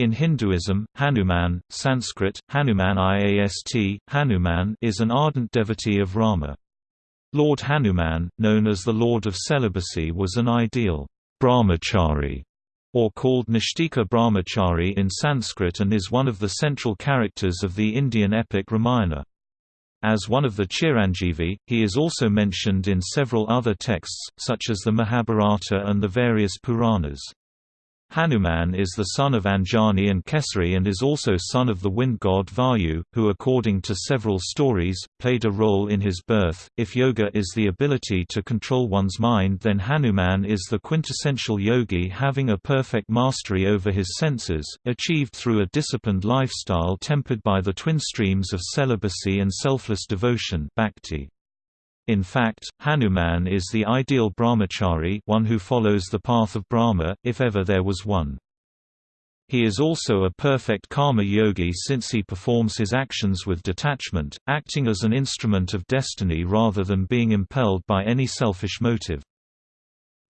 In Hinduism, Hanuman, Sanskrit, Hanuman Iast, Hanuman is an ardent devotee of Rama. Lord Hanuman, known as the Lord of Celibacy was an ideal brahmachari, or called Naishtika Brahmachari in Sanskrit and is one of the central characters of the Indian epic Ramayana. As one of the Chiranjeevi, he is also mentioned in several other texts, such as the Mahabharata and the various Puranas. Hanuman is the son of Anjani and Kesari and is also son of the wind god Vayu, who according to several stories, played a role in his birth. If yoga is the ability to control one's mind then Hanuman is the quintessential yogi having a perfect mastery over his senses, achieved through a disciplined lifestyle tempered by the twin streams of celibacy and selfless devotion bhakti. In fact, Hanuman is the ideal brahmachari one who follows the path of Brahma, if ever there was one. He is also a perfect karma yogi since he performs his actions with detachment, acting as an instrument of destiny rather than being impelled by any selfish motive.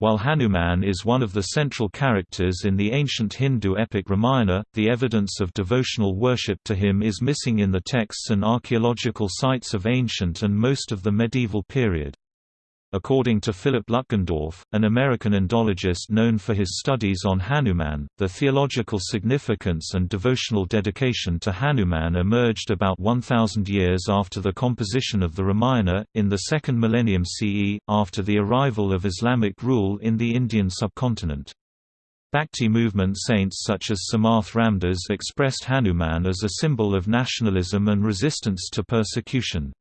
While Hanuman is one of the central characters in the ancient Hindu epic Ramayana, the evidence of devotional worship to him is missing in the texts and archaeological sites of ancient and most of the medieval period. According to Philip Lutgendorf, an American Indologist known for his studies on Hanuman, the theological significance and devotional dedication to Hanuman emerged about 1,000 years after the composition of the Ramayana, in the second millennium CE, after the arrival of Islamic rule in the Indian subcontinent. Bhakti movement saints such as Samarth Ramdas expressed Hanuman as a symbol of nationalism and resistance to persecution.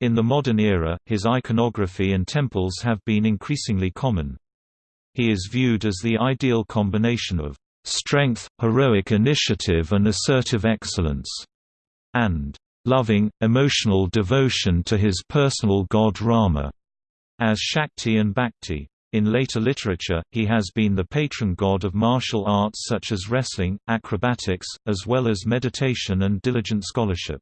In the modern era, his iconography and temples have been increasingly common. He is viewed as the ideal combination of strength, heroic initiative and assertive excellence, and loving, emotional devotion to his personal god Rama, as Shakti and Bhakti. In later literature, he has been the patron god of martial arts such as wrestling, acrobatics, as well as meditation and diligent scholarship.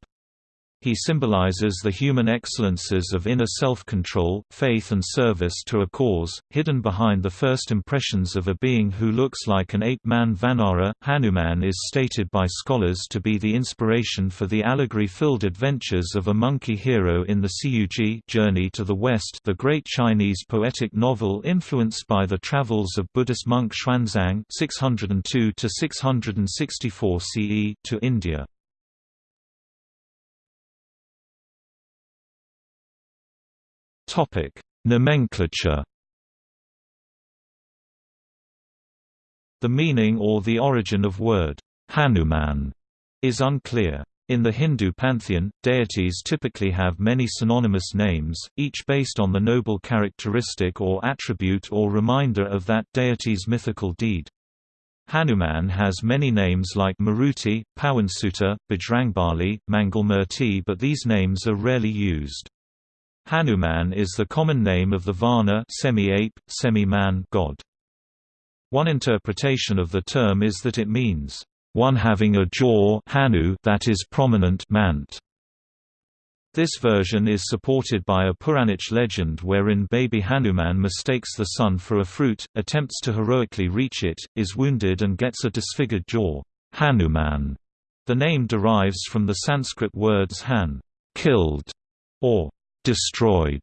He symbolizes the human excellences of inner self-control, faith and service to a cause, hidden behind the first impressions of a being who looks like an ape-man Vanara. Hanuman is stated by scholars to be the inspiration for the allegory-filled adventures of a monkey hero in the Xiyouji Journey to the West the great Chinese poetic novel influenced by the travels of Buddhist monk Xuanzang 602 664 CE to India. Topic: Nomenclature. The meaning or the origin of word Hanuman is unclear. In the Hindu pantheon, deities typically have many synonymous names, each based on the noble characteristic or attribute or reminder of that deity's mythical deed. Hanuman has many names like Maruti, Pawansuta, Bajrangbali, Mangalmurti but these names are rarely used. Hanuman is the common name of the Vanara semi-ape, semi-man god. One interpretation of the term is that it means, one having a jaw hanu that is prominent mant. This version is supported by a Puranic legend wherein baby Hanuman mistakes the sun for a fruit, attempts to heroically reach it, is wounded and gets a disfigured jaw. Hanuman. The name derives from the Sanskrit words han, killed, or destroyed,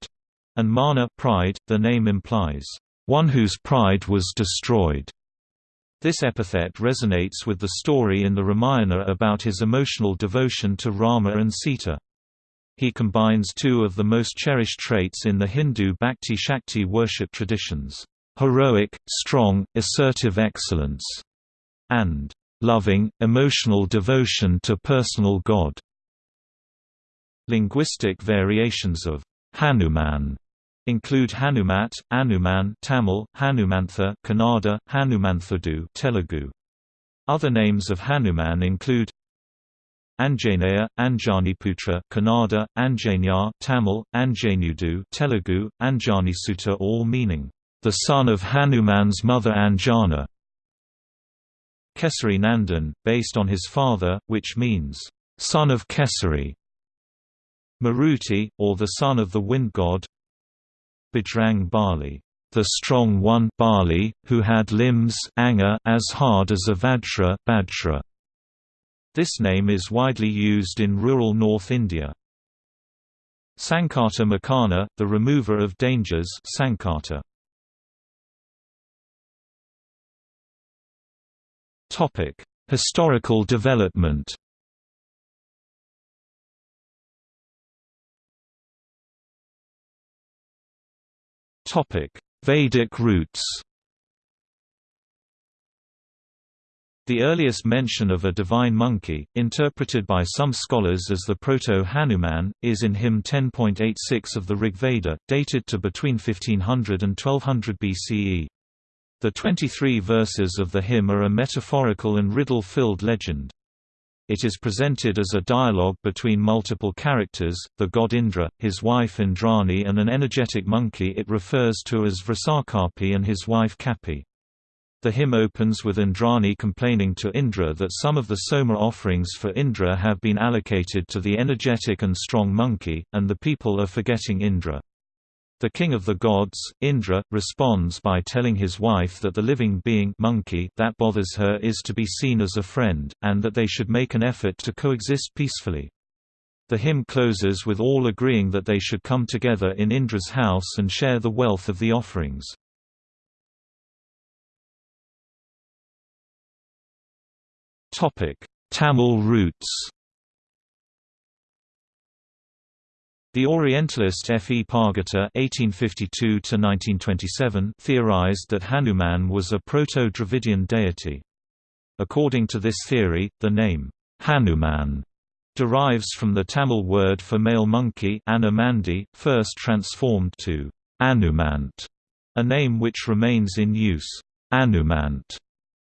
and mana pride, the name implies, one whose pride was destroyed. This epithet resonates with the story in the Ramayana about his emotional devotion to Rama and Sita. He combines two of the most cherished traits in the Hindu Bhakti-Shakti worship traditions, heroic, strong, assertive excellence, and loving, emotional devotion to personal God. Linguistic variations of Hanuman include Hanumat, Anuman Tamil, Hanumantha Kannada, Hanumanthadu Telugu. Other names of Hanuman include Anjaneya, Anjaniputra Kannada, Anjanya Tamil, Anjanudu Telugu, Anjanisuta all meaning, the son of Hanuman's mother Anjana. Kesari Nandan, based on his father, which means, son of Kesari. Maruti, or the son of the wind god Bajrang Bali, the strong one Bali, who had limbs anga as hard as a Vajra. This name is widely used in rural North India. Sankata Mochana, the remover of dangers Sankata. Historical development Vedic roots The earliest mention of a divine monkey, interpreted by some scholars as the Proto-Hanuman, is in hymn 10.86 of the Rigveda, dated to between 1500 and 1200 BCE. The 23 verses of the hymn are a metaphorical and riddle-filled legend. It is presented as a dialogue between multiple characters, the god Indra, his wife Indrani and an energetic monkey it refers to as Vrishakapi and his wife Kapi. The hymn opens with Indrani complaining to Indra that some of the Soma offerings for Indra have been allocated to the energetic and strong monkey, and the people are forgetting Indra. The king of the gods, Indra, responds by telling his wife that the living being monkey that bothers her is to be seen as a friend, and that they should make an effort to coexist peacefully. The hymn closes with all agreeing that they should come together in Indra's house and share the wealth of the offerings. Tamil roots The Orientalist F. E. Pargiter (1852–1927) theorized that Hanuman was a Proto-Dravidian deity. According to this theory, the name Hanuman derives from the Tamil word for male monkey Anumandi, first transformed to Anumant, a name which remains in use. Anumant,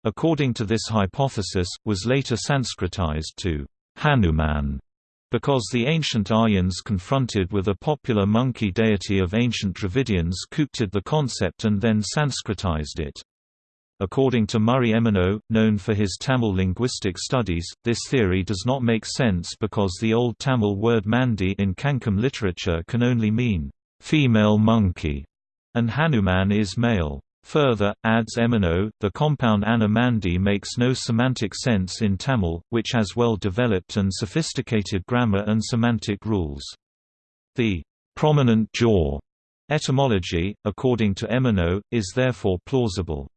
according to this hypothesis, was later Sanskritized to Hanuman. Because the ancient Aryans confronted with a popular monkey deity of ancient Dravidians coopted the concept and then Sanskritized it. According to Murray Emeneau, known for his Tamil linguistic studies, this theory does not make sense because the Old Tamil word mandi in Kankam literature can only mean, "...female monkey", and Hanuman is male. Further, adds Emeneau, the compound Anamandi makes no semantic sense in Tamil, which has well-developed and sophisticated grammar and semantic rules. The prominent jaw etymology, according to Emeneau, is therefore plausible.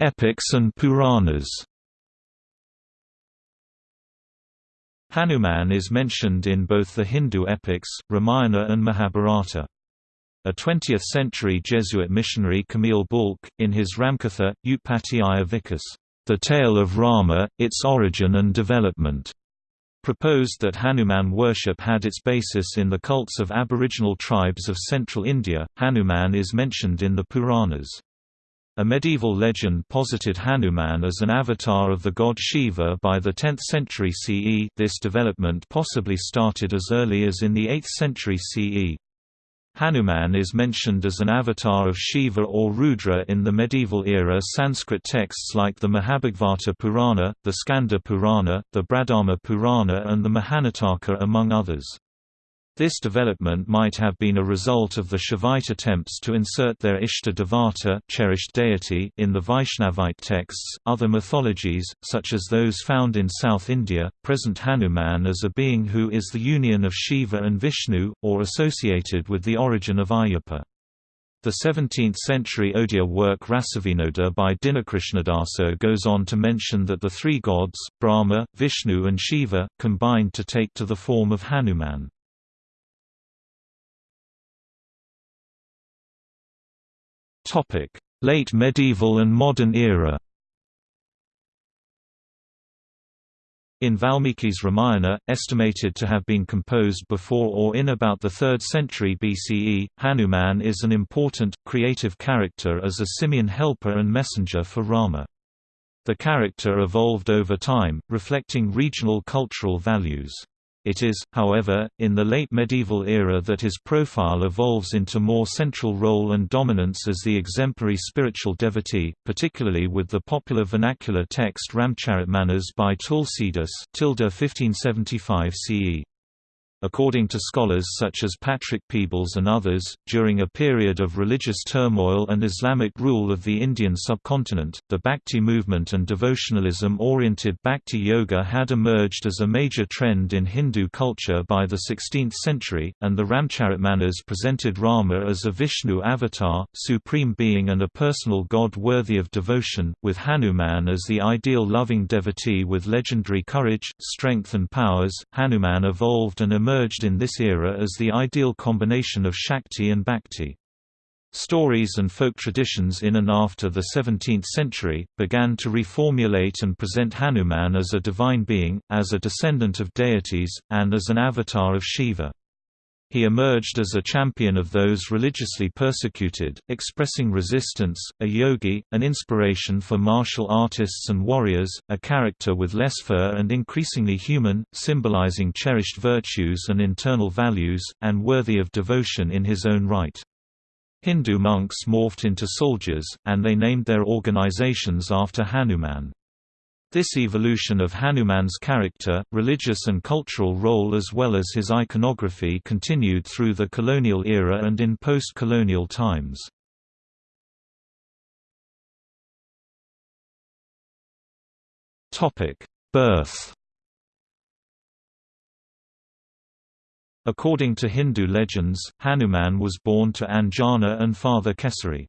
Epics and Puranas Hanuman is mentioned in both the Hindu epics, Ramayana and Mahabharata. A 20th-century Jesuit missionary Camille Bulcke, in his Ramkatha, Utpatti Vikas, The Tale of Rama, Its Origin and Development, proposed that Hanuman worship had its basis in the cults of aboriginal tribes of central India. Hanuman is mentioned in the Puranas. A medieval legend posited Hanuman as an avatar of the god Shiva by the 10th century CE this development possibly started as early as in the 8th century CE. Hanuman is mentioned as an avatar of Shiva or Rudra in the medieval era Sanskrit texts like the Mahabhagavata Purana, the Skanda Purana, the Bradama Purana and the Mahanataka among others. This development might have been a result of the Shaivite attempts to insert their Ishta Devata cherished deity in the Vaishnavite texts. Other mythologies, such as those found in South India, present Hanuman as a being who is the union of Shiva and Vishnu, or associated with the origin of Ayyappa. The 17th-century Odia work Rasavinoda by Dinakrishnadasa goes on to mention that the three gods, Brahma, Vishnu and Shiva, combined to take to the form of Hanuman. Late medieval and modern era In Valmiki's Ramayana, estimated to have been composed before or in about the 3rd century BCE, Hanuman is an important, creative character as a simian helper and messenger for Rama. The character evolved over time, reflecting regional cultural values. It is, however, in the late medieval era that his profile evolves into more central role and dominance as the exemplary spiritual devotee, particularly with the popular vernacular text Ramcharitmanas by Tulsidas 1575 CE. According to scholars such as Patrick Peebles and others, during a period of religious turmoil and Islamic rule of the Indian subcontinent, the Bhakti movement and devotionalism-oriented Bhakti Yoga had emerged as a major trend in Hindu culture by the 16th century, and the Ramcharitmanas presented Rama as a Vishnu avatar, supreme being and a personal god worthy of devotion, with Hanuman as the ideal loving devotee with legendary courage, strength and powers. Hanuman evolved and emerged emerged in this era as the ideal combination of Shakti and Bhakti. Stories and folk traditions in and after the 17th century, began to reformulate and present Hanuman as a divine being, as a descendant of deities, and as an avatar of Shiva. He emerged as a champion of those religiously persecuted, expressing resistance, a yogi, an inspiration for martial artists and warriors, a character with less fur and increasingly human, symbolizing cherished virtues and internal values, and worthy of devotion in his own right. Hindu monks morphed into soldiers, and they named their organizations after Hanuman. This evolution of Hanuman's character, religious and cultural role as well as his iconography continued through the colonial era and in post-colonial times. Birth According to Hindu legends, Hanuman was born to Anjana and father Kesari.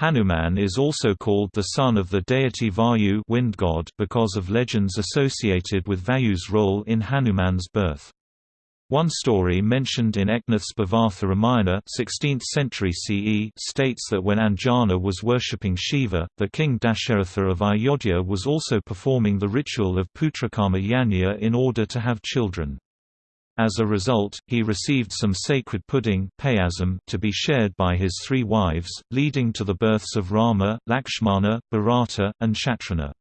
Hanuman is also called the son of the deity Vayu wind god because of legends associated with Vayu's role in Hanuman's birth. One story mentioned in Eknath's Bhavartha Ramayana 16th century CE states that when Anjana was worshipping Shiva, the king Dasharatha of Ayodhya was also performing the ritual of Putrakarma Yajna in order to have children. As a result, he received some sacred pudding to be shared by his three wives, leading to the births of Rama, Lakshmana, Bharata, and Shatrughna.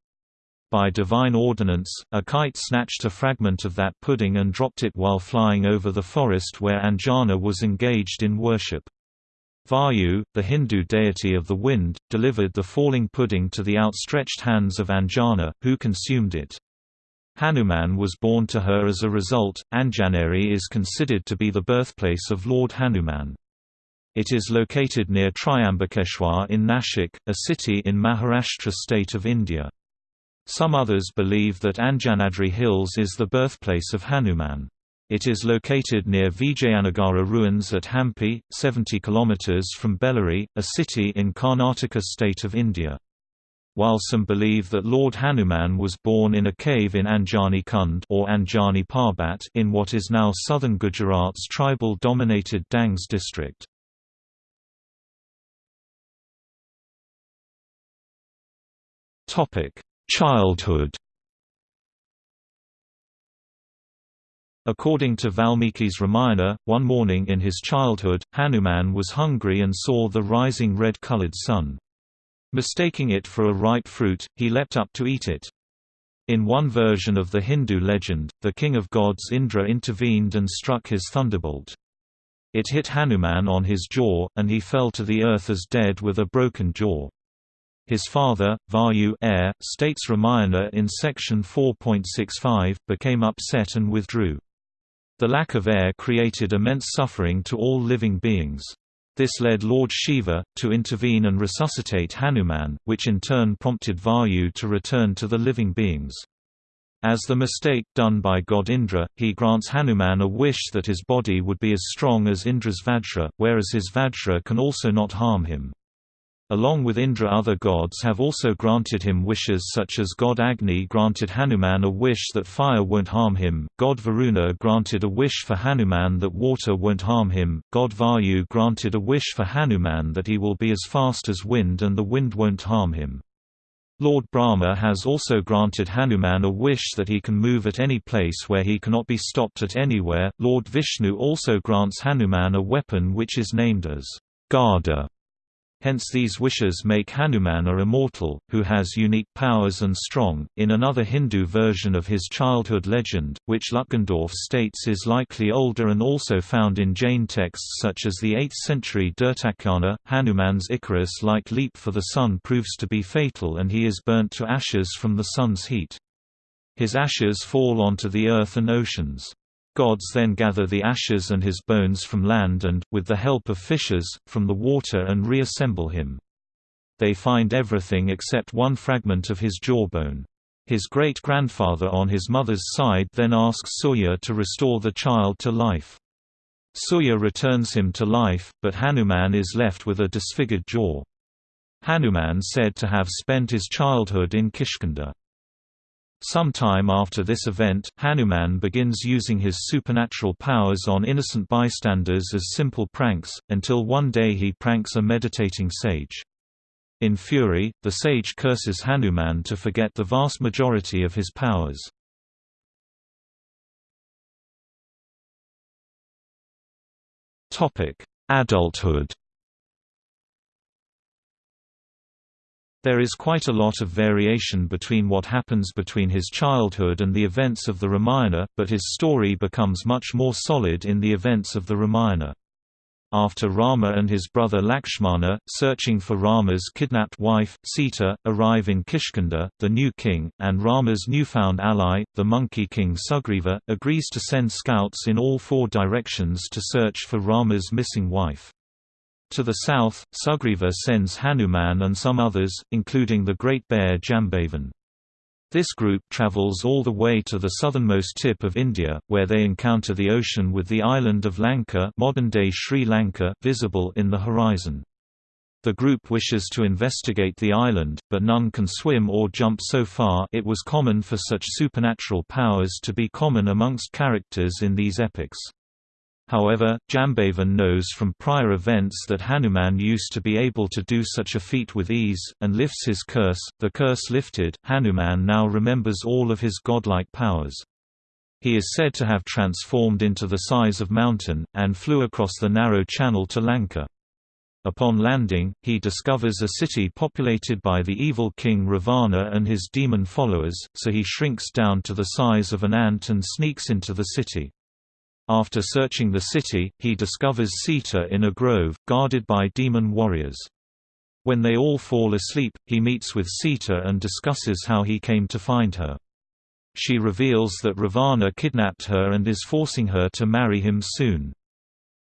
By divine ordinance, a kite snatched a fragment of that pudding and dropped it while flying over the forest where Anjana was engaged in worship. Vayu, the Hindu deity of the wind, delivered the falling pudding to the outstretched hands of Anjana, who consumed it. Hanuman was born to her as a result. Anjaneri is considered to be the birthplace of Lord Hanuman. It is located near Triambakeshwar in Nashik, a city in Maharashtra state of India. Some others believe that Anjanadri Hills is the birthplace of Hanuman. It is located near Vijayanagara ruins at Hampi, 70 km from Bellary, a city in Karnataka state of India while some believe that Lord Hanuman was born in a cave in Anjani Kund or Anjani Parbat in what is now southern Gujarat's tribal-dominated Dangs district. Childhood According to Valmiki's Ramayana, one morning in his childhood, Hanuman was hungry and saw the rising red-colored sun. Mistaking it for a ripe fruit, he leapt up to eat it. In one version of the Hindu legend, the king of gods Indra intervened and struck his thunderbolt. It hit Hanuman on his jaw, and he fell to the earth as dead with a broken jaw. His father, Vayu air, states Ramayana in section 4.65, became upset and withdrew. The lack of air created immense suffering to all living beings. This led Lord Shiva, to intervene and resuscitate Hanuman, which in turn prompted Vayu to return to the living beings. As the mistake done by god Indra, he grants Hanuman a wish that his body would be as strong as Indra's Vajra, whereas his Vajra can also not harm him. Along with Indra other gods have also granted him wishes such as god Agni granted Hanuman a wish that fire won't harm him, god Varuna granted a wish for Hanuman that water won't harm him, god Vayu granted a wish for Hanuman that he will be as fast as wind and the wind won't harm him. Lord Brahma has also granted Hanuman a wish that he can move at any place where he cannot be stopped at anywhere. Lord Vishnu also grants Hanuman a weapon which is named as Gada Hence these wishes make Hanuman a immortal, who has unique powers and strong. In another Hindu version of his childhood legend, which Lutgendorf states is likely older and also found in Jain texts such as the 8th century Dhurtakhyana, Hanuman's Icarus-like leap for the sun proves to be fatal and he is burnt to ashes from the sun's heat. His ashes fall onto the earth and oceans. Gods then gather the ashes and his bones from land and, with the help of fishes, from the water and reassemble him. They find everything except one fragment of his jawbone. His great-grandfather on his mother's side then asks Surya to restore the child to life. Surya returns him to life, but Hanuman is left with a disfigured jaw. Hanuman said to have spent his childhood in Kishkinda. Some time after this event, Hanuman begins using his supernatural powers on innocent bystanders as simple pranks, until one day he pranks a meditating sage. In fury, the sage curses Hanuman to forget the vast majority of his powers. Adulthood There is quite a lot of variation between what happens between his childhood and the events of the Ramayana, but his story becomes much more solid in the events of the Ramayana. After Rama and his brother Lakshmana, searching for Rama's kidnapped wife, Sita, arrive in Kishkinda, the new king, and Rama's newfound ally, the monkey king Sugriva, agrees to send scouts in all four directions to search for Rama's missing wife. To the south, Sugriva sends Hanuman and some others, including the great bear Jambavan. This group travels all the way to the southernmost tip of India, where they encounter the ocean with the island of Lanka modern-day Sri Lanka visible in the horizon. The group wishes to investigate the island, but none can swim or jump so far it was common for such supernatural powers to be common amongst characters in these epics. However, Jambavan knows from prior events that Hanuman used to be able to do such a feat with ease, and lifts his curse. The curse lifted, Hanuman now remembers all of his godlike powers. He is said to have transformed into the size of mountain, and flew across the narrow channel to Lanka. Upon landing, he discovers a city populated by the evil king Ravana and his demon followers, so he shrinks down to the size of an ant and sneaks into the city. After searching the city, he discovers Sita in a grove, guarded by demon warriors. When they all fall asleep, he meets with Sita and discusses how he came to find her. She reveals that Ravana kidnapped her and is forcing her to marry him soon.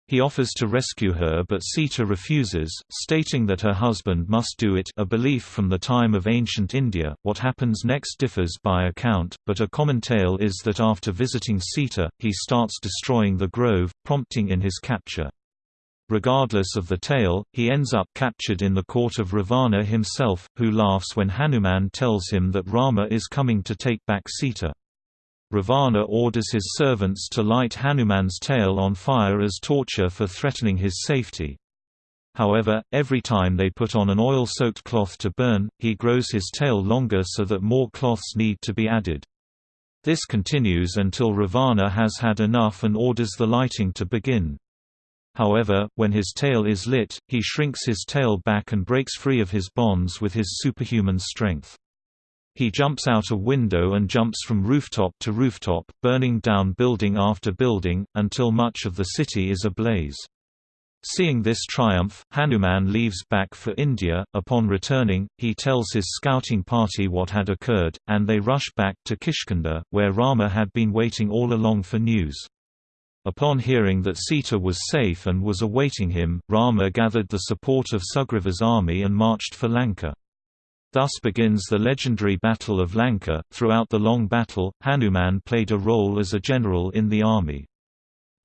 He offers to rescue her but Sita refuses, stating that her husband must do it a belief from the time of ancient India. What happens next differs by account, but a common tale is that after visiting Sita, he starts destroying the grove, prompting in his capture. Regardless of the tale, he ends up captured in the court of Ravana himself, who laughs when Hanuman tells him that Rama is coming to take back Sita. Ravana orders his servants to light Hanuman's tail on fire as torture for threatening his safety. However, every time they put on an oil-soaked cloth to burn, he grows his tail longer so that more cloths need to be added. This continues until Ravana has had enough and orders the lighting to begin. However, when his tail is lit, he shrinks his tail back and breaks free of his bonds with his superhuman strength. He jumps out a window and jumps from rooftop to rooftop, burning down building after building, until much of the city is ablaze. Seeing this triumph, Hanuman leaves back for India. Upon returning, he tells his scouting party what had occurred, and they rush back to Kishkinda, where Rama had been waiting all along for news. Upon hearing that Sita was safe and was awaiting him, Rama gathered the support of Sugriva's army and marched for Lanka. Thus begins the legendary Battle of Lanka. Throughout the long battle, Hanuman played a role as a general in the army.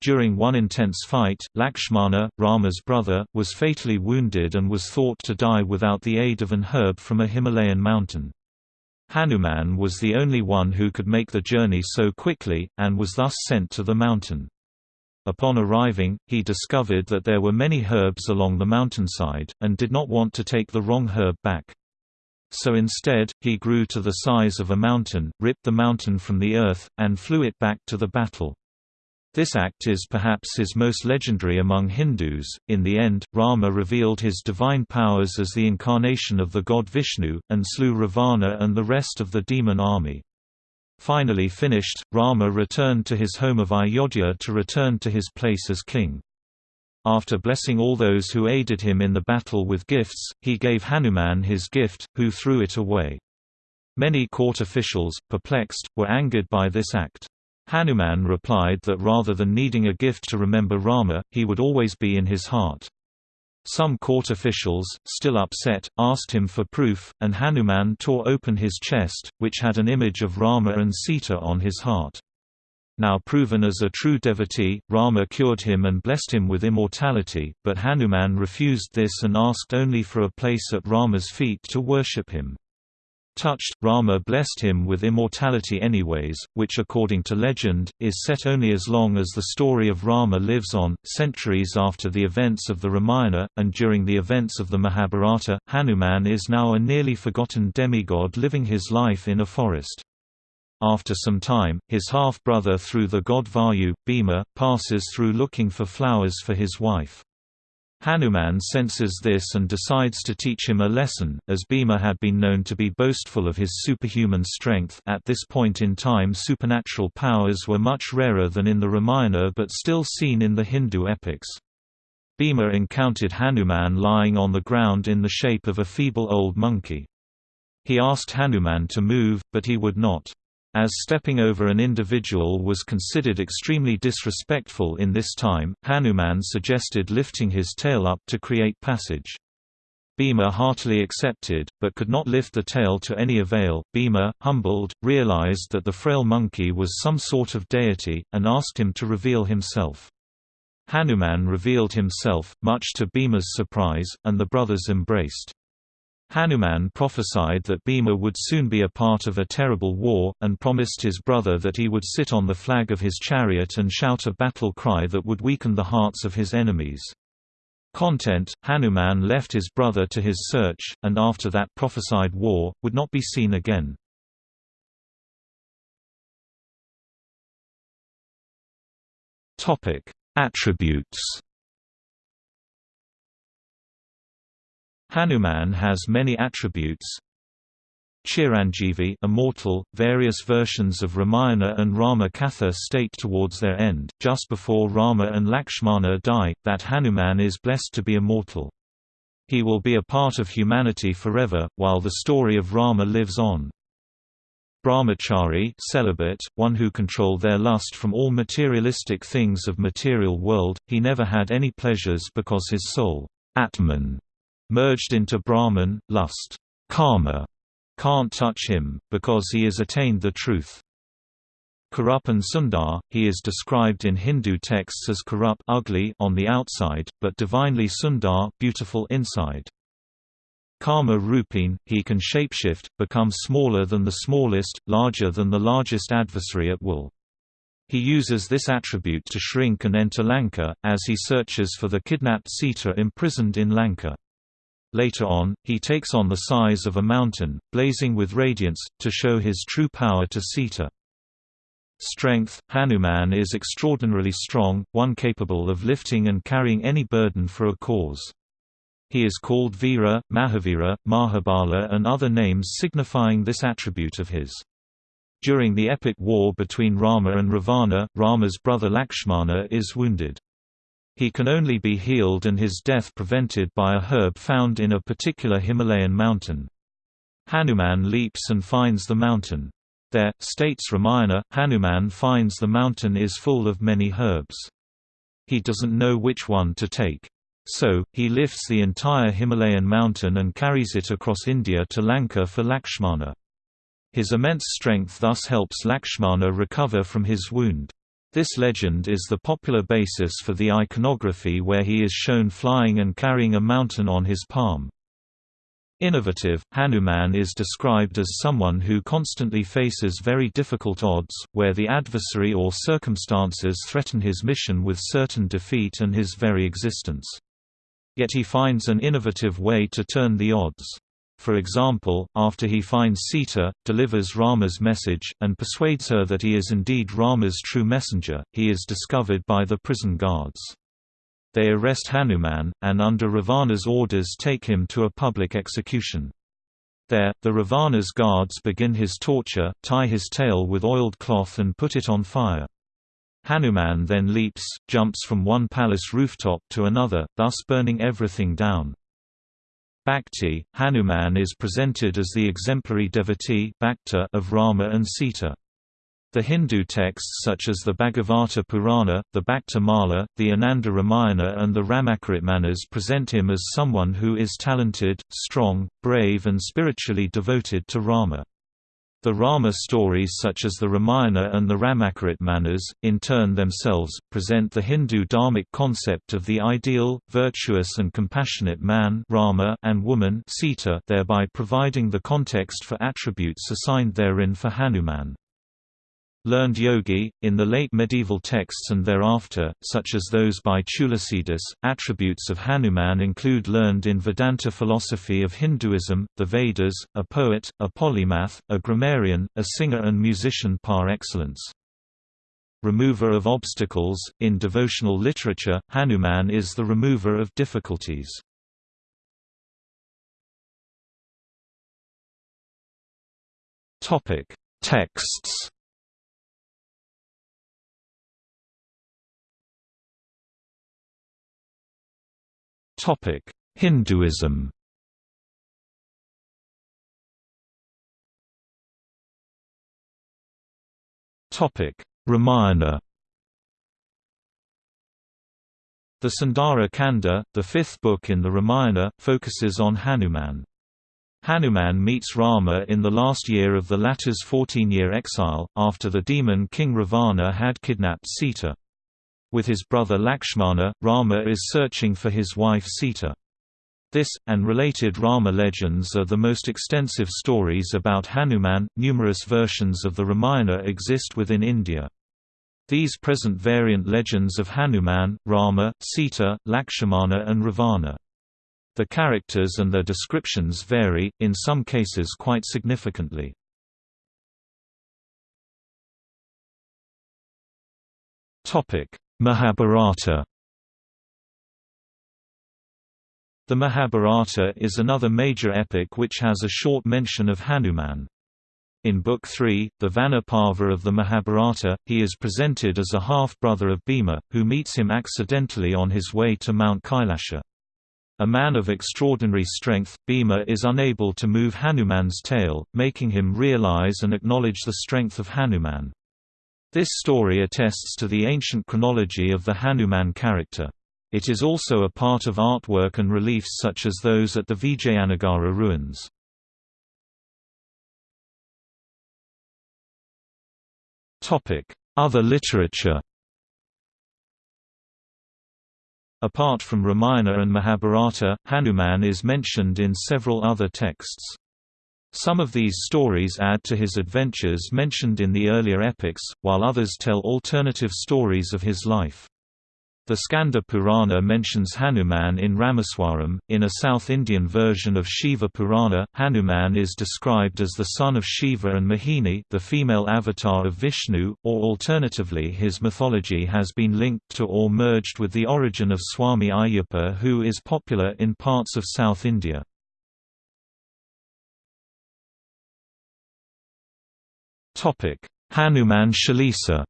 During one intense fight, Lakshmana, Rama's brother, was fatally wounded and was thought to die without the aid of an herb from a Himalayan mountain. Hanuman was the only one who could make the journey so quickly, and was thus sent to the mountain. Upon arriving, he discovered that there were many herbs along the mountainside, and did not want to take the wrong herb back. So instead, he grew to the size of a mountain, ripped the mountain from the earth, and flew it back to the battle. This act is perhaps his most legendary among Hindus. In the end, Rama revealed his divine powers as the incarnation of the god Vishnu, and slew Ravana and the rest of the demon army. Finally finished, Rama returned to his home of Ayodhya to return to his place as king. After blessing all those who aided him in the battle with gifts, he gave Hanuman his gift, who threw it away. Many court officials, perplexed, were angered by this act. Hanuman replied that rather than needing a gift to remember Rama, he would always be in his heart. Some court officials, still upset, asked him for proof, and Hanuman tore open his chest, which had an image of Rama and Sita on his heart. Now proven as a true devotee, Rama cured him and blessed him with immortality, but Hanuman refused this and asked only for a place at Rama's feet to worship him. Touched, Rama blessed him with immortality anyways, which according to legend, is set only as long as the story of Rama lives on, centuries after the events of the Ramayana, and during the events of the Mahabharata, Hanuman is now a nearly forgotten demigod living his life in a forest. After some time, his half-brother through the god Vayu, Bhima, passes through looking for flowers for his wife. Hanuman senses this and decides to teach him a lesson, as Bhima had been known to be boastful of his superhuman strength at this point in time supernatural powers were much rarer than in the Ramayana but still seen in the Hindu epics. Bhima encountered Hanuman lying on the ground in the shape of a feeble old monkey. He asked Hanuman to move, but he would not. As stepping over an individual was considered extremely disrespectful in this time, Hanuman suggested lifting his tail up to create passage. Bhima heartily accepted, but could not lift the tail to any avail. Bhima, humbled, realized that the frail monkey was some sort of deity, and asked him to reveal himself. Hanuman revealed himself, much to Bhima's surprise, and the brothers embraced. Hanuman prophesied that Bhima would soon be a part of a terrible war, and promised his brother that he would sit on the flag of his chariot and shout a battle cry that would weaken the hearts of his enemies. Content, Hanuman left his brother to his search, and after that prophesied war, would not be seen again. Attributes Hanuman has many attributes. Chiranjeevi immortal, various versions of Ramayana and Rama Katha state towards their end, just before Rama and Lakshmana die, that Hanuman is blessed to be immortal. He will be a part of humanity forever, while the story of Rama lives on. Brahmachari celibate, one who controlled their lust from all materialistic things of material world, he never had any pleasures because his soul Atman merged into Brahman, lust, karma, can't touch him, because he has attained the truth. Kurupan Sundar, he is described in Hindu texts as Kurup ugly on the outside, but divinely Sundar beautiful inside. Karma Rupin, he can shapeshift, become smaller than the smallest, larger than the largest adversary at will. He uses this attribute to shrink and enter Lanka, as he searches for the kidnapped Sita imprisoned in Lanka. Later on, he takes on the size of a mountain, blazing with radiance, to show his true power to Sita. Strength – Hanuman is extraordinarily strong, one capable of lifting and carrying any burden for a cause. He is called Veera, Mahavira, Mahabala and other names signifying this attribute of his. During the epic war between Rama and Ravana, Rama's brother Lakshmana is wounded. He can only be healed and his death prevented by a herb found in a particular Himalayan mountain. Hanuman leaps and finds the mountain. There, states Ramayana, Hanuman finds the mountain is full of many herbs. He doesn't know which one to take. So, he lifts the entire Himalayan mountain and carries it across India to Lanka for Lakshmana. His immense strength thus helps Lakshmana recover from his wound. This legend is the popular basis for the iconography where he is shown flying and carrying a mountain on his palm. Innovative, Hanuman is described as someone who constantly faces very difficult odds, where the adversary or circumstances threaten his mission with certain defeat and his very existence. Yet he finds an innovative way to turn the odds. For example, after he finds Sita, delivers Rama's message, and persuades her that he is indeed Rama's true messenger, he is discovered by the prison guards. They arrest Hanuman, and under Ravana's orders take him to a public execution. There, the Ravana's guards begin his torture, tie his tail with oiled cloth and put it on fire. Hanuman then leaps, jumps from one palace rooftop to another, thus burning everything down. Bhakti, Hanuman is presented as the exemplary devotee of Rama and Sita. The Hindu texts such as the Bhagavata Purana, the Bhakta Mala, the Ananda Ramayana and the Ramacharitmanas present him as someone who is talented, strong, brave and spiritually devoted to Rama. The Rama stories such as the Ramayana and the Ramacharitmanas, in turn themselves, present the Hindu dharmic concept of the ideal, virtuous and compassionate man Rama and woman Sita thereby providing the context for attributes assigned therein for Hanuman. Learned yogi, in the late medieval texts and thereafter, such as those by Tulsidas, attributes of Hanuman include learned in Vedanta philosophy of Hinduism, the Vedas, a poet, a polymath, a grammarian, a singer and musician par excellence. Remover of obstacles, in devotional literature, Hanuman is the remover of difficulties. Texts Hinduism. Ramayana. The Sundara Kanda, the fifth book in the Ramayana, focuses on Hanuman. Hanuman meets Rama in the last year of the latter's 14-year exile, after the demon king Ravana had kidnapped Sita. With his brother Lakshmana, Rama is searching for his wife Sita. This, and related Rama legends are the most extensive stories about Hanuman. Numerous versions of the Ramayana exist within India. These present variant legends of Hanuman, Rama, Sita, Lakshmana and Ravana. The characters and their descriptions vary, in some cases quite significantly. Mahabharata The Mahabharata is another major epic which has a short mention of Hanuman. In Book 3, the Vana Parva of the Mahabharata, he is presented as a half-brother of Bhima, who meets him accidentally on his way to Mount Kailasha. A man of extraordinary strength, Bhima is unable to move Hanuman's tail, making him realize and acknowledge the strength of Hanuman. This story attests to the ancient chronology of the Hanuman character. It is also a part of artwork and reliefs such as those at the Vijayanagara ruins. Other literature Apart from Ramayana and Mahabharata, Hanuman is mentioned in several other texts. Some of these stories add to his adventures mentioned in the earlier epics, while others tell alternative stories of his life. The Skanda Purana mentions Hanuman in Rameswaram. In a South Indian version of Shiva Purana, Hanuman is described as the son of Shiva and Mohini, the female avatar of Vishnu, or alternatively his mythology has been linked to or merged with the origin of Swami Ayyappa who is popular in parts of South India. Hanuman Chalisa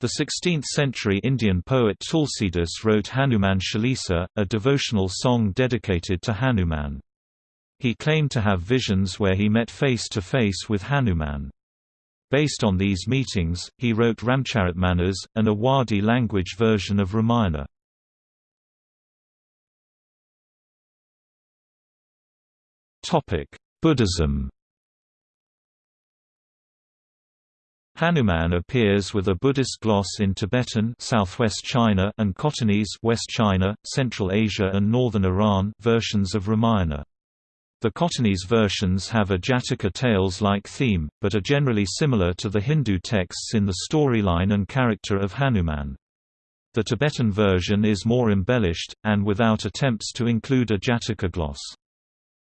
The 16th-century Indian poet Tulsidas wrote Hanuman Chalisa, a devotional song dedicated to Hanuman. He claimed to have visions where he met face to face with Hanuman. Based on these meetings, he wrote Ramcharitmanas, an Awadhi language version of Ramayana. Buddhism Hanuman appears with a Buddhist gloss in Tibetan southwest China and Khotanese West China, Central Asia and northern Iran versions of Ramayana. The Khotanese versions have a Jataka tales-like theme, but are generally similar to the Hindu texts in the storyline and character of Hanuman. The Tibetan version is more embellished, and without attempts to include a Jataka gloss.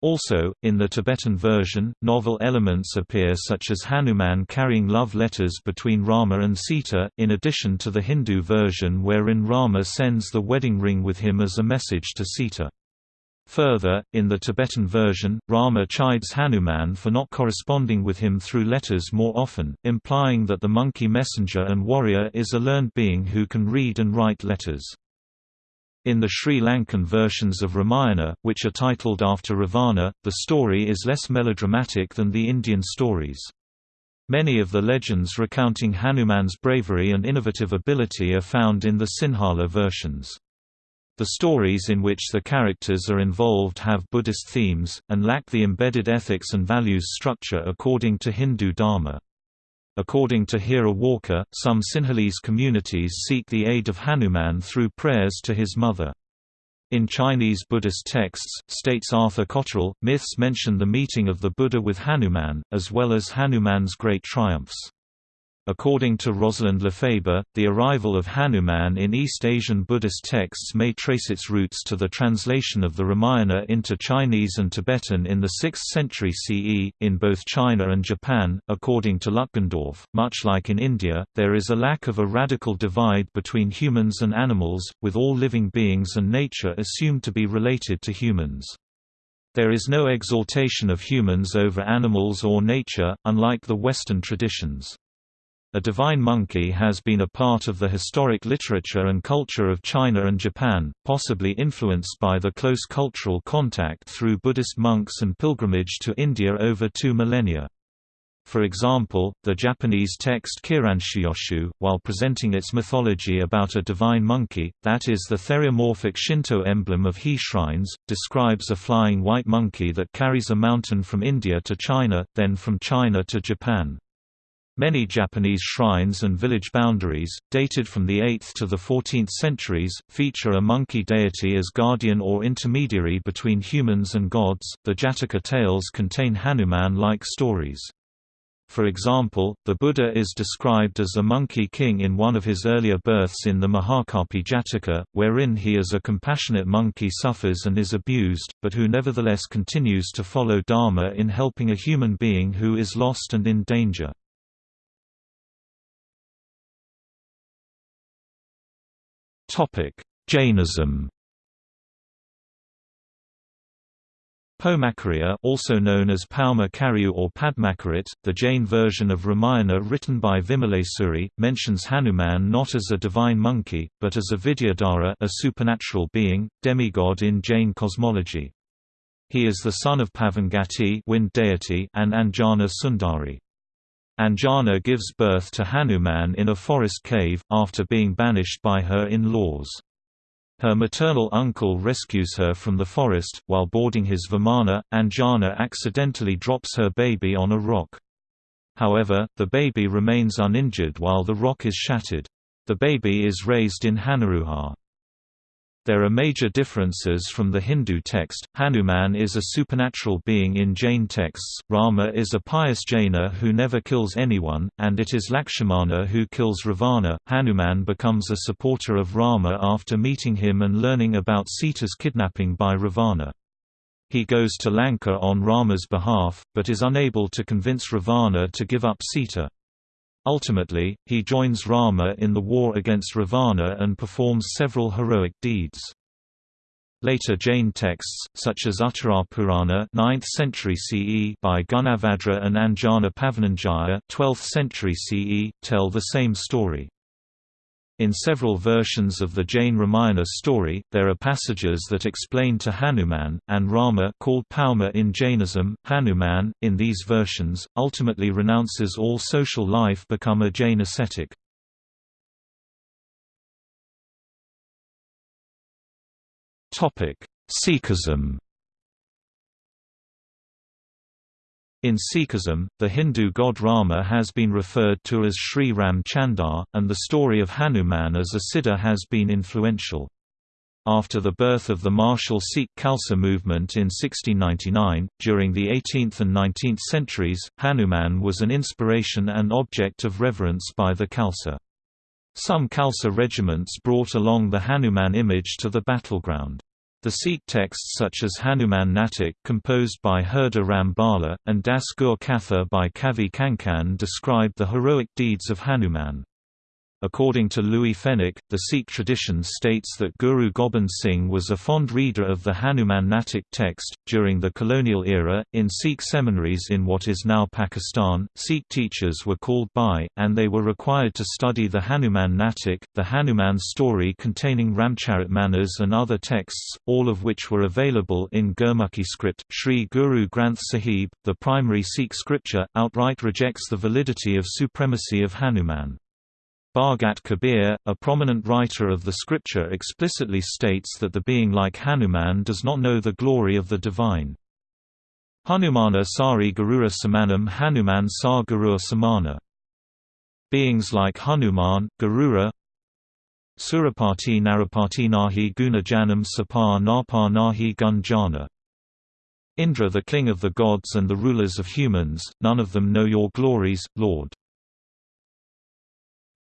Also, in the Tibetan version, novel elements appear such as Hanuman carrying love letters between Rama and Sita, in addition to the Hindu version wherein Rama sends the wedding ring with him as a message to Sita. Further, in the Tibetan version, Rama chides Hanuman for not corresponding with him through letters more often, implying that the monkey messenger and warrior is a learned being who can read and write letters. In the Sri Lankan versions of Ramayana, which are titled after Ravana, the story is less melodramatic than the Indian stories. Many of the legends recounting Hanuman's bravery and innovative ability are found in the Sinhala versions. The stories in which the characters are involved have Buddhist themes, and lack the embedded ethics and values structure according to Hindu Dharma. According to Hira Walker, some Sinhalese communities seek the aid of Hanuman through prayers to his mother. In Chinese Buddhist texts, states Arthur Cotterell, myths mention the meeting of the Buddha with Hanuman, as well as Hanuman's great triumphs. According to Rosalind Lefeber, the arrival of Hanuman in East Asian Buddhist texts may trace its roots to the translation of the Ramayana into Chinese and Tibetan in the 6th century CE. In both China and Japan, according to Lutgendorf, much like in India, there is a lack of a radical divide between humans and animals, with all living beings and nature assumed to be related to humans. There is no exaltation of humans over animals or nature, unlike the Western traditions. A divine monkey has been a part of the historic literature and culture of China and Japan, possibly influenced by the close cultural contact through Buddhist monks and pilgrimage to India over two millennia. For example, the Japanese text Keiran shūyōshū, while presenting its mythology about a divine monkey, that is the theriomorphic Shinto emblem of he shrines, describes a flying white monkey that carries a mountain from India to China, then from China to Japan. Many Japanese shrines and village boundaries, dated from the 8th to the 14th centuries, feature a monkey deity as guardian or intermediary between humans and gods. The Jataka tales contain Hanuman like stories. For example, the Buddha is described as a monkey king in one of his earlier births in the Mahakapi Jataka, wherein he as a compassionate monkey suffers and is abused, but who nevertheless continues to follow Dharma in helping a human being who is lost and in danger. Jainism Paumacariya also known as Pauma Chariu or Padmakarit, the Jain version of Ramayana written by Vimalasuri, mentions Hanuman not as a divine monkey, but as a Vidyadhara a supernatural being, demigod in Jain cosmology. He is the son of Pavangati wind deity and Anjana Sundari. Anjana gives birth to Hanuman in a forest cave, after being banished by her in-laws. Her maternal uncle rescues her from the forest, while boarding his Vimana, Anjana accidentally drops her baby on a rock. However, the baby remains uninjured while the rock is shattered. The baby is raised in Hanuruha. There are major differences from the Hindu text. Hanuman is a supernatural being in Jain texts, Rama is a pious Jaina who never kills anyone, and it is Lakshmana who kills Ravana. Hanuman becomes a supporter of Rama after meeting him and learning about Sita's kidnapping by Ravana. He goes to Lanka on Rama's behalf, but is unable to convince Ravana to give up Sita. Ultimately, he joins Rama in the war against Ravana and performs several heroic deeds. Later Jain texts, such as Uttara Purana 9th century CE by Gunabhadra and Anjana Pavananjaya 12th century CE, tell the same story. In several versions of the Jain Ramayana story, there are passages that explain to Hanuman, and Rama called Pauma in Jainism, Hanuman, in these versions, ultimately renounces all social life become a Jain ascetic. Sikhism In Sikhism, the Hindu god Rama has been referred to as Sri Ram Chandar, and the story of Hanuman as a Siddha has been influential. After the birth of the martial Sikh Khalsa movement in 1699, during the 18th and 19th centuries, Hanuman was an inspiration and object of reverence by the Khalsa. Some Khalsa regiments brought along the Hanuman image to the battleground. The Sikh texts such as Hanuman Natak composed by Hirda Ram Bhalla, and Das Gur Katha by Kavi Kankan describe the heroic deeds of Hanuman. According to Louis Fenech, the Sikh tradition states that Guru Gobind Singh was a fond reader of the Hanuman Natak text. During the colonial era, in Sikh seminaries in what is now Pakistan, Sikh teachers were called by, and they were required to study the Hanuman Natak, the Hanuman story containing Ramcharitmanas and other texts, all of which were available in Gurmukhi script. Sri Guru Granth Sahib, the primary Sikh scripture, outright rejects the validity of supremacy of Hanuman. Bhagat Kabir, a prominent writer of the scripture explicitly states that the being like Hanuman does not know the glory of the divine. Hanumana sari Garura samanam Hanuman sa Garura samana. Beings like Hanuman, Garura Surapati Narapati nahi gunajanam sapa napa nahi gunjana. Indra the king of the gods and the rulers of humans, none of them know your glories, Lord.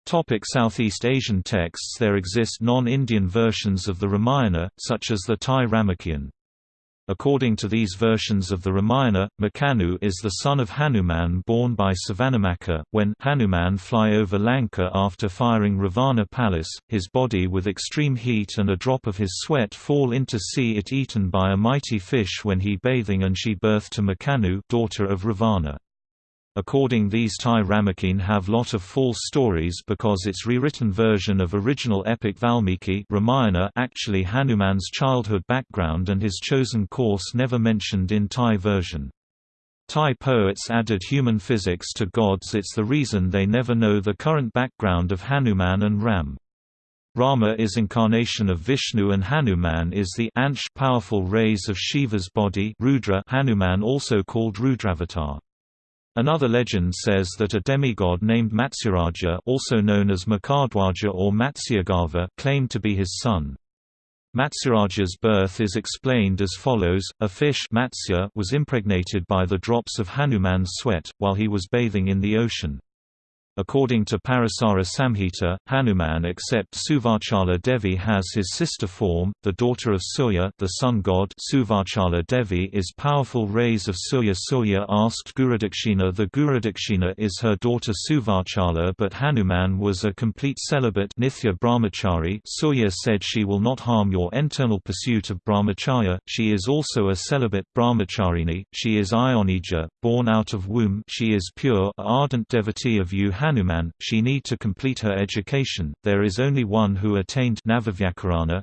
Topic Southeast Asian texts There exist non-Indian versions of the Ramayana, such as the Thai Ramakien. According to these versions of the Ramayana, Makanu is the son of Hanuman born by Savanamaka. When Hanuman fly over Lanka after firing Ravana palace, his body with extreme heat and a drop of his sweat fall into sea it eaten by a mighty fish when he bathing and she birth to Makanu daughter of Ravana. According these Thai Ramakien have lot of false stories because its rewritten version of original epic Valmiki Ramayana actually Hanuman's childhood background and his chosen course never mentioned in Thai version. Thai poets added human physics to gods it's the reason they never know the current background of Hanuman and Ram. Rama is incarnation of Vishnu and Hanuman is the Ansh powerful rays of Shiva's body Rudra Hanuman also called Rudravatar. Another legend says that a demigod named Matsyaraja also known as Makardhwaja or Matsyagarbha claimed to be his son. Matsyaraja's birth is explained as follows, a fish Matsya was impregnated by the drops of Hanuman's sweat, while he was bathing in the ocean. According to Parasara Samhita, Hanuman except Suvachala Devi has his sister form, the daughter of Surya the sun god. Suvachala Devi is powerful rays of Surya. Surya asked Gurudakshina the Gurudakshina is her daughter Suvachala but Hanuman was a complete celibate Nithya Brahmachari. Surya said she will not harm your internal pursuit of brahmacharya, she is also a celibate brahmacharini, she is Ayonija, born out of womb. She is pure ardent devotee of you Hanuman, she need to complete her education, there is only one who attained Navavyakarana.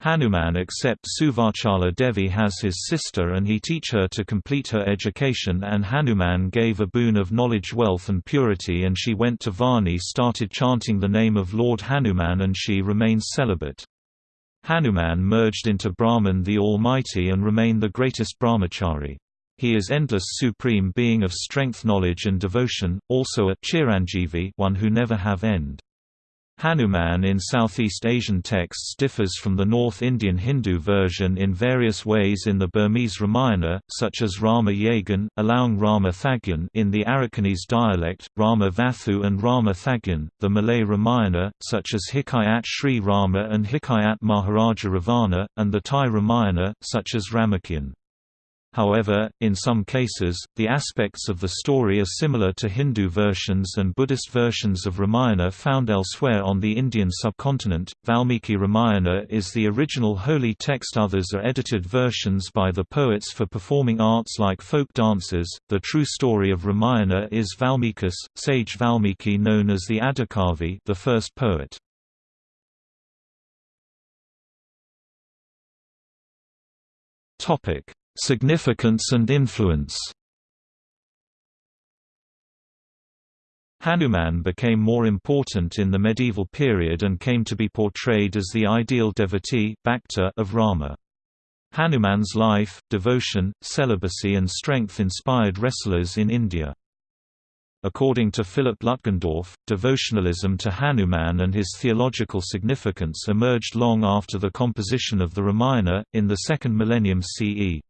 Hanuman accepts Suvachala Devi has his sister and he teach her to complete her education and Hanuman gave a boon of knowledge wealth and purity and she went to Varni started chanting the name of Lord Hanuman and she remains celibate. Hanuman merged into Brahman the Almighty and remained the greatest brahmachari. He is endless supreme being of strength knowledge and devotion, also a Chiranjeevi one who never have end. Hanuman in Southeast Asian texts differs from the North Indian Hindu version in various ways in the Burmese Ramayana, such as Rama Yagan, allowing Rama Thagyan in the Arakanese dialect, Rama Vathu and Rama Thagyan, the Malay Ramayana, such as Hikayat Sri Rama and Hikayat Maharaja Ravana, and the Thai Ramayana, such as Ramakien. However, in some cases, the aspects of the story are similar to Hindu versions and Buddhist versions of Ramayana found elsewhere on the Indian subcontinent. Valmiki Ramayana is the original holy text, others are edited versions by the poets for performing arts like folk dances. The true story of Ramayana is Valmikas, sage Valmiki known as the Adikavi, the first poet. Topic Significance and influence Hanuman became more important in the medieval period and came to be portrayed as the ideal devotee of Rama. Hanuman's life, devotion, celibacy and strength inspired wrestlers in India. According to Philip Lutgendorf, devotionalism to Hanuman and his theological significance emerged long after the composition of the Ramayana, in the second millennium CE.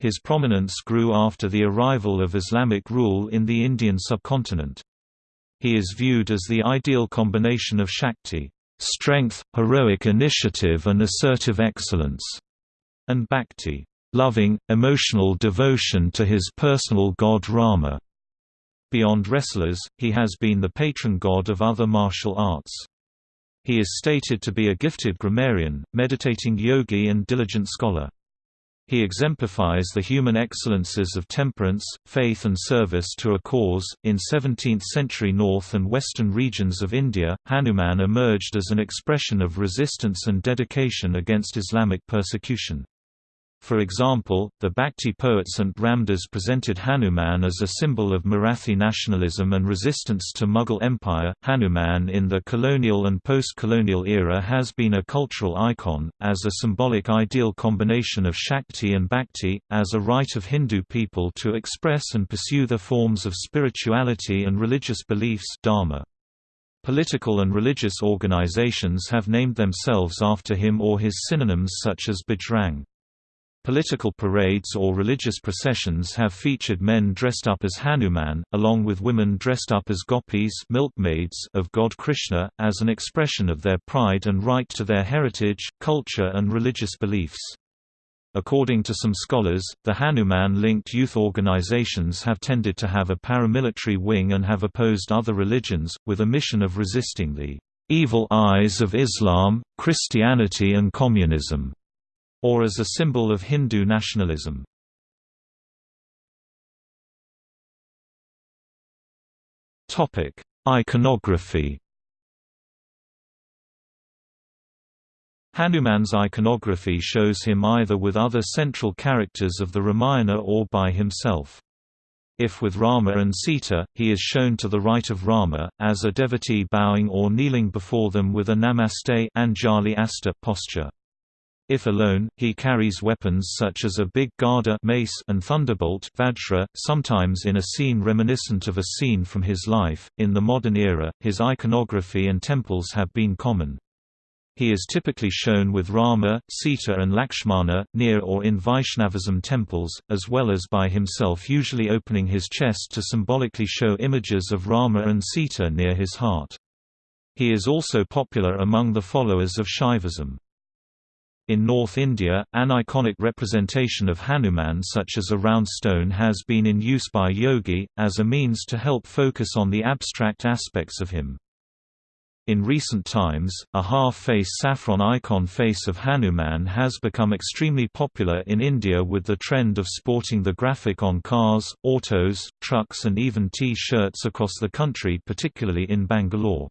His prominence grew after the arrival of Islamic rule in the Indian subcontinent. He is viewed as the ideal combination of Shakti strength, heroic initiative and assertive excellence, and Bhakti loving, emotional devotion to his personal god Rama. Beyond wrestlers, he has been the patron god of other martial arts. He is stated to be a gifted grammarian, meditating yogi and diligent scholar. He exemplifies the human excellences of temperance, faith and service to a cause. In 17th-century north and western regions of India, Hanuman emerged as an expression of resistance and dedication against Islamic persecution. For example, the Bhakti poet Sant Ramdas presented Hanuman as a symbol of Marathi nationalism and resistance to Mughal Empire. Hanuman in the colonial and post-colonial era has been a cultural icon, as a symbolic ideal combination of Shakti and Bhakti, as a right of Hindu people to express and pursue their forms of spirituality and religious beliefs dharma. Political and religious organizations have named themselves after him or his synonyms such as Bajrang. Political parades or religious processions have featured men dressed up as Hanuman, along with women dressed up as gopis milkmaids of god Krishna, as an expression of their pride and right to their heritage, culture and religious beliefs. According to some scholars, the Hanuman-linked youth organizations have tended to have a paramilitary wing and have opposed other religions, with a mission of resisting the evil eyes of Islam, Christianity and communism or as a symbol of Hindu nationalism. Topic: Iconography Hanuman's iconography shows him either with other central characters of the Ramayana or by himself. If with Rama and Sita, he is shown to the right of Rama, as a devotee bowing or kneeling before them with a namaste Anjali Hasta posture. If alone, he carries weapons such as a big Gada mace and thunderbolt Vajra, sometimes in a scene reminiscent of a scene from his life. In the modern era, his iconography and temples have been common. He is typically shown with Rama, Sita and Lakshmana, near or in Vaishnavism temples, as well as by himself usually opening his chest to symbolically show images of Rama and Sita near his heart. He is also popular among the followers of Shaivism. In North India, an iconic representation of Hanuman such as a round stone has been in use by yogi, as a means to help focus on the abstract aspects of him. In recent times, a half-face saffron icon face of Hanuman has become extremely popular in India with the trend of sporting the graphic on cars, autos, trucks and even T-shirts across the country particularly in Bangalore.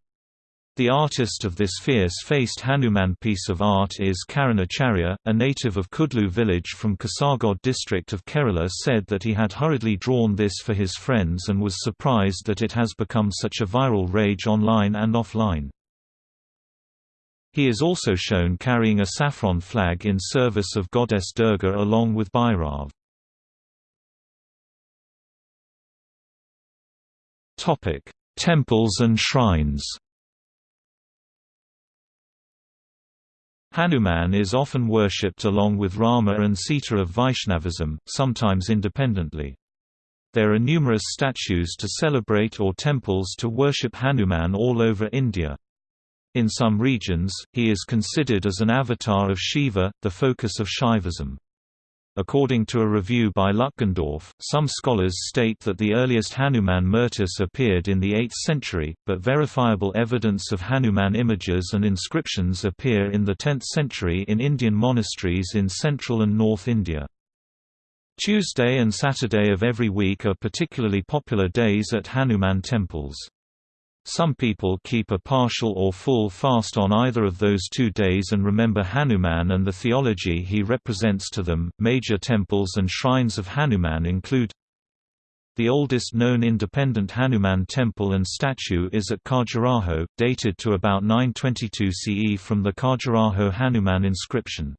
The artist of this fierce-faced Hanuman piece of art is Karan Acharya, a native of Kudlu village from Kasargod district of Kerala said that he had hurriedly drawn this for his friends and was surprised that it has become such a viral rage online and offline. He is also shown carrying a saffron flag in service of goddess Durga along with Bhairav. Temples and shrines Hanuman is often worshipped along with Rama and Sita of Vaishnavism, sometimes independently. There are numerous statues to celebrate or temples to worship Hanuman all over India. In some regions, he is considered as an avatar of Shiva, the focus of Shaivism. According to a review by Lutgendorf, some scholars state that the earliest Hanuman murtis appeared in the 8th century, but verifiable evidence of Hanuman images and inscriptions appear in the 10th century in Indian monasteries in central and north India. Tuesday and Saturday of every week are particularly popular days at Hanuman temples. Some people keep a partial or full fast on either of those two days and remember Hanuman and the theology he represents to them. Major temples and shrines of Hanuman include the oldest known independent Hanuman temple and statue is at Khajuraho, dated to about 922 CE from the Khajuraho Hanuman inscription.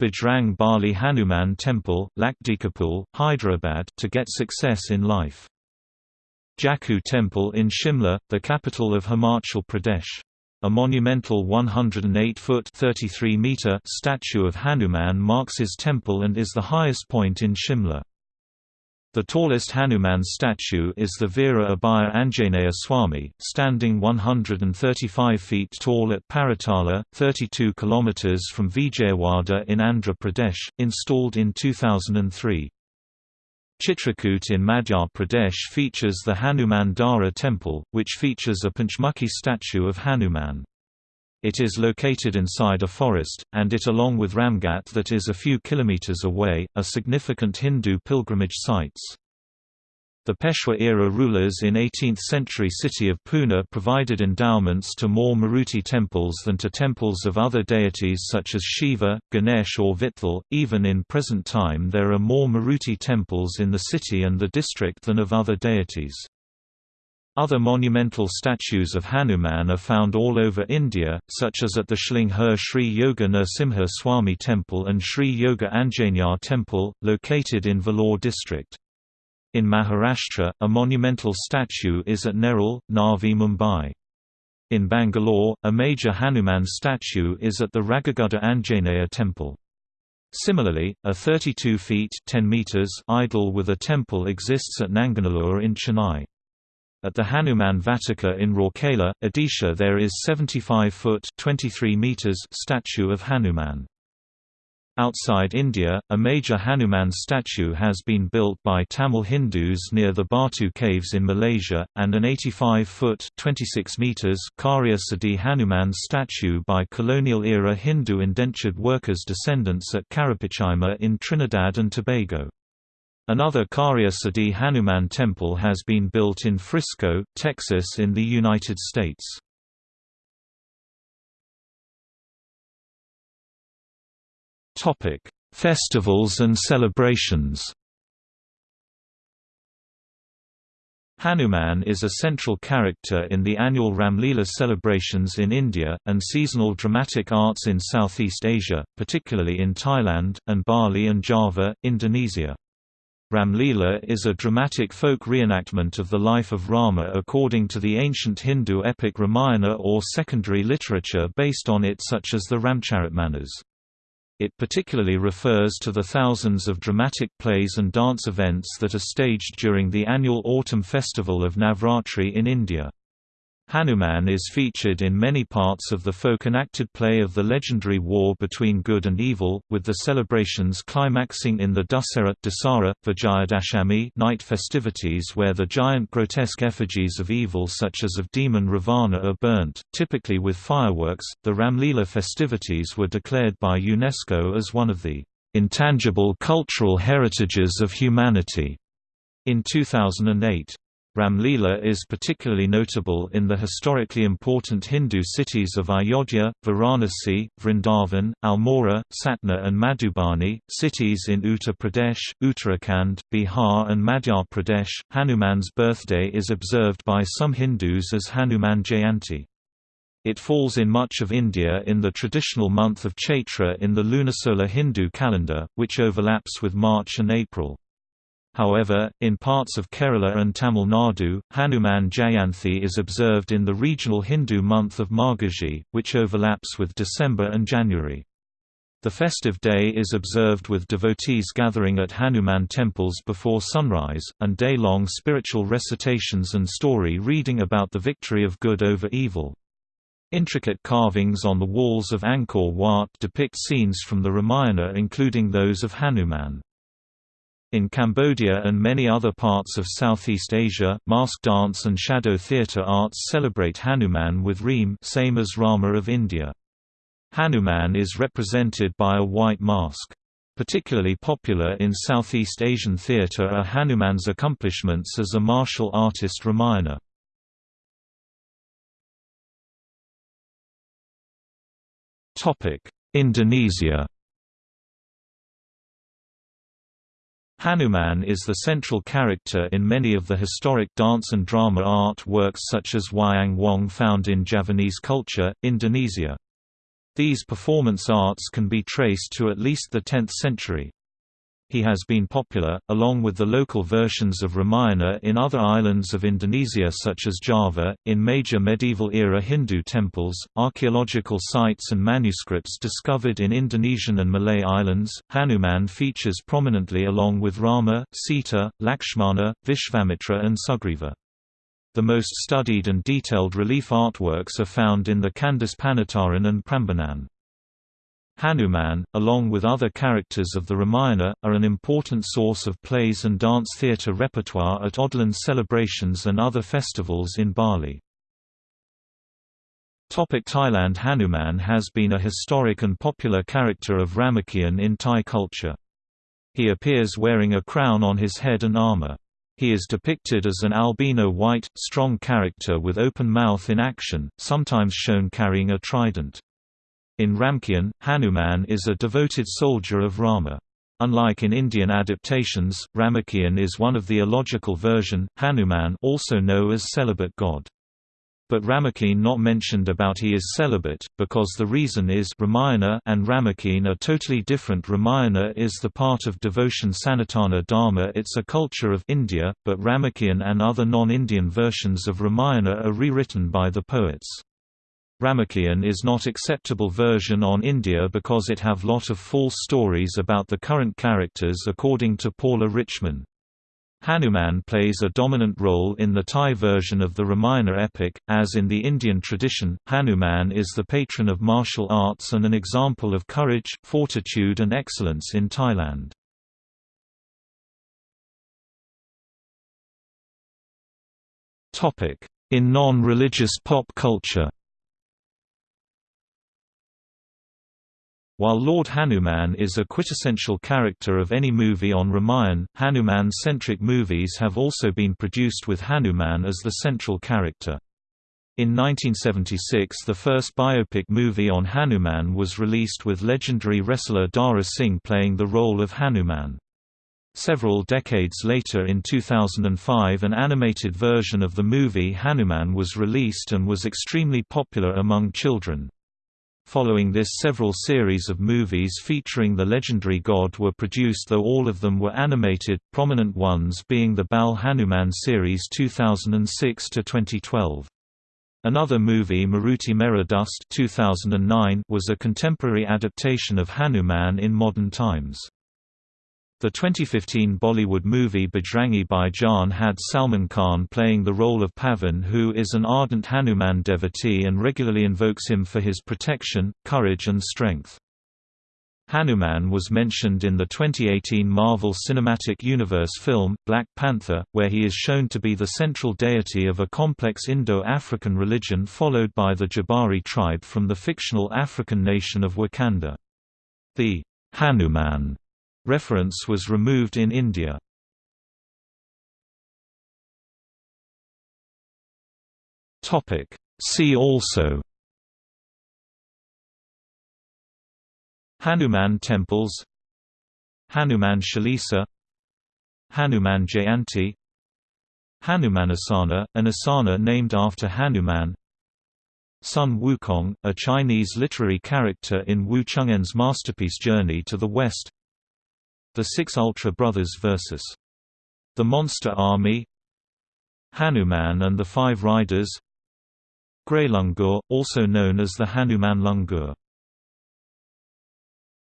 Bajrang Bali Hanuman Temple, Lakdikapul, Hyderabad to get success in life. Jakhu Temple in Shimla, the capital of Himachal Pradesh. A monumental 108-foot (33-meter) statue of Hanuman marks his temple and is the highest point in Shimla. The tallest Hanuman statue is the Veera Abhaya Anjaneya Swami, standing 135 feet tall at Paritala, 32 km from Vijayawada in Andhra Pradesh, installed in 2003. Chitrakoot in Madhya Pradesh features the Hanuman Dhara temple, which features a Panchmukhi statue of Hanuman. It is located inside a forest, and it along with Ramghat that is a few kilometers away, are significant Hindu pilgrimage sites. The Peshwa-era rulers in 18th-century city of Pune provided endowments to more Maruti temples than to temples of other deities such as Shiva, Ganesh or Vitthal. Even in present time there are more Maruti temples in the city and the district than of other deities. Other monumental statues of Hanuman are found all over India, such as at the Sholinghur Sri Yoga Narasimha Swami Temple and Sri Yoga Anjaneya Temple, located in Vellore district. In Maharashtra, a monumental statue is at Nerul, Navi Mumbai. In Bangalore, a major Hanuman statue is at the Ragigudda Anjaneya temple. Similarly, a 32 feet 10 meters idol with a temple exists at Nanganallur in Chennai. At the Hanuman Vatika in Rourkela, Odisha there is 75 foot 23 meters statue of Hanuman. Outside India, a major Hanuman statue has been built by Tamil Hindus near the Batu Caves in Malaysia, and an 85-foot (26 meters) Karya Siddhi Hanuman statue by colonial-era Hindu indentured workers descendants at Carapichaima in Trinidad and Tobago. Another Karya Siddhi Hanuman temple has been built in Frisco, Texas in the United States. Topic: Festivals and celebrations. Hanuman is a central character in the annual Ramlila celebrations in India, and seasonal dramatic arts in Southeast Asia, particularly in Thailand, and Bali and Java, Indonesia. Ramlila is a dramatic folk reenactment of the life of Rama according to the ancient Hindu epic Ramayana or secondary literature based on it such as the Ramcharitmanas. It particularly refers to the thousands of dramatic plays and dance events that are staged during the annual autumn festival of Navratri in India. Hanuman is featured in many parts of the folk enacted play of the legendary war between good and evil, with the celebrations climaxing in the Dussehra Dasara, Vijayadashami night festivities where the giant grotesque effigies of evil such as of demon Ravana are burnt, typically with fireworks. The Ramlila festivities were declared by UNESCO as one of the intangible cultural heritages of humanity in 2008. Ramlila is particularly notable in the historically important Hindu cities of Ayodhya, Varanasi, Vrindavan, Almora, Satna and Madhubani, cities in Uttar Pradesh, Uttarakhand, Bihar and Madhya Pradesh. Hanuman's birthday is observed by some Hindus as Hanuman Jayanti. It falls in much of India in the traditional month of Chaitra in the lunisolar Hindu calendar, which overlaps with March and April. However, in parts of Kerala and Tamil Nadu, Hanuman Jayanthi is observed in the regional Hindu month of Margazhi, which overlaps with December and January. The festive day is observed with devotees gathering at Hanuman temples before sunrise, and day-long spiritual recitations and story reading about the victory of good over evil. Intricate carvings on the walls of Angkor Wat depict scenes from the Ramayana including those of Hanuman. In Cambodia and many other parts of Southeast Asia, mask dance and shadow theatre arts celebrate Hanuman with Reem same as Rama of India. Hanuman is represented by a white mask. Particularly popular in Southeast Asian theatre are Hanuman's accomplishments as a martial artist Ramayana. Indonesia Hanuman is the central character in many of the historic dance and drama art works such as Wayang Wong found in Javanese culture, Indonesia. These performance arts can be traced to at least the 10th century he has been popular, along with the local versions of Ramayana in other islands of Indonesia such as Java, in major medieval-era Hindu temples, archaeological sites and manuscripts discovered in Indonesian and Malay islands. Hanuman features prominently along with Rama, Sita, Lakshmana, Vishvamitra and Sugriva. The most studied and detailed relief artworks are found in the Kandis Panataran and Prambanan. Hanuman, along with other characters of the Ramayana, are an important source of plays and dance theatre repertoire at Odalan celebrations and other festivals in Bali. Topic Thailand Hanuman has been a historic and popular character of Ramakien in Thai culture. He appears wearing a crown on his head and armor. He is depicted as an albino white, strong character with open mouth in action, sometimes shown carrying a trident. In Ramakien, Hanuman is a devoted soldier of Rama. Unlike in Indian adaptations, Ramakien is one of the illogical version, Hanuman also known as celibate god but Ramakien not mentioned about he is celibate, because the reason is Ramayana and Ramakien are totally different Ramayana is the part of devotion Sanatana Dharma it's a culture of India, but Ramakien and other non-Indian versions of Ramayana are rewritten by the poets. Ramakien is not acceptable version on India because it have lot of false stories about the current characters according to Paula Richman. Hanuman plays a dominant role in the Thai version of the Ramayana epic, as in the Indian tradition, Hanuman is the patron of martial arts and an example of courage, fortitude and excellence in Thailand. In non-religious pop culture While Lord Hanuman is a quintessential character of any movie on Ramayan, Hanuman-centric movies have also been produced with Hanuman as the central character. In 1976 the first biopic movie on Hanuman was released with legendary wrestler Dara Singh playing the role of Hanuman. Several decades later in 2005 an animated version of the movie Hanuman was released and was extremely popular among children. Following this several series of movies featuring the legendary god were produced though all of them were animated, prominent ones being the Bal Hanuman series 2006–2012. Another movie Maruti Mera Dost 2009 was a contemporary adaptation of Hanuman in modern times. The 2015 Bollywood movie Bajrangi Bhaijaan had Salman Khan playing the role of Pavan who is an ardent Hanuman devotee and regularly invokes him for his protection, courage and strength. Hanuman was mentioned in the 2018 Marvel Cinematic Universe film, Black Panther, where he is shown to be the central deity of a complex Indo-African religion followed by the Jabari tribe from the fictional African nation of Wakanda. The Hanuman Reference was removed in India. See also. Hanuman temples. Hanuman Chalisa Hanuman Jayanti. Hanumanasana, an asana named after Hanuman. Sun Wukong, a Chinese literary character in Wu Cheng'en's masterpiece Journey to the West the Six Ultra Brothers vs. The Monster Army Hanuman and the Five Riders Grey Langur, also known as the Hanuman Langur